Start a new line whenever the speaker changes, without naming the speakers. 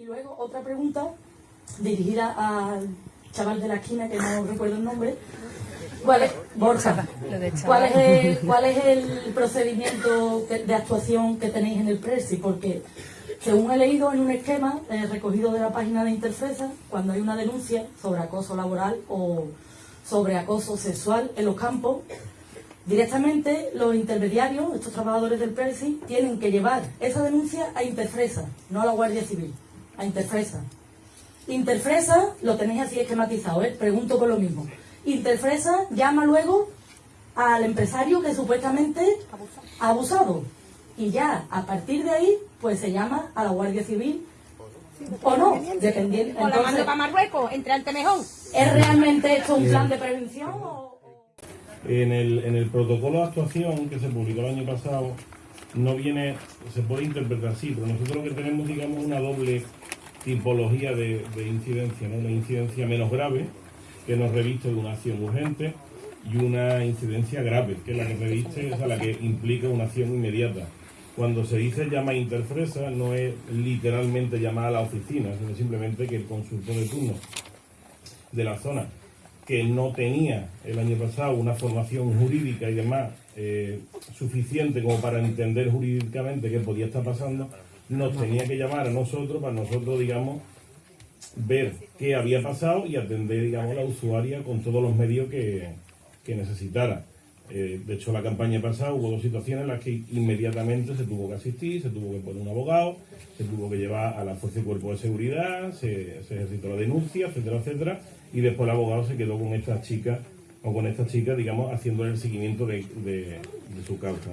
Y luego otra pregunta dirigida al chaval de la esquina, que no recuerdo el nombre. ¿Cuál es, Borja, ¿cuál es el, cuál es el procedimiento de actuación que tenéis en el Presi? Porque según he leído en un esquema eh, recogido de la página de Interfresa, cuando hay una denuncia sobre acoso laboral o sobre acoso sexual en los campos, directamente los intermediarios, estos trabajadores del Presi, tienen que llevar esa denuncia a Interfresa, no a la Guardia Civil, a Interfresa. Interfresa, lo tenéis así esquematizado, ¿eh? pregunto por lo mismo. Interfresa llama luego al empresario que supuestamente ha abusado. Y ya, a partir de ahí, pues se llama a la Guardia Civil o no, dependiendo.
O la mando para Marruecos, entre Altemejón.
¿es realmente esto un plan de prevención o...?
En el, en el protocolo de actuación que se publicó el año pasado, no viene, se puede interpretar así, pero nosotros lo que tenemos, digamos, una doble tipología de, de incidencia, ¿no? Una incidencia menos grave, que nos reviste de una acción urgente, y una incidencia grave, que es la que reviste, o sea, la que implica una acción inmediata. Cuando se dice llama a interfresa, no es literalmente llamar a la oficina, sino simplemente que el consultor de turno de la zona que no tenía el año pasado una formación jurídica y demás eh, suficiente como para entender jurídicamente qué podía estar pasando, nos tenía que llamar a nosotros para nosotros, digamos, ver qué había pasado y atender, digamos, a la usuaria con todos los medios que, que necesitara. Eh, de hecho, la campaña pasada hubo dos situaciones en las que inmediatamente se tuvo que asistir, se tuvo que poner un abogado, se tuvo que llevar a la Fuerza y Cuerpo de Seguridad, se, se ejercitó la denuncia, etcétera, etcétera, y después el abogado se quedó con esta chica, o con esta chica, digamos, haciéndole el seguimiento de, su causa.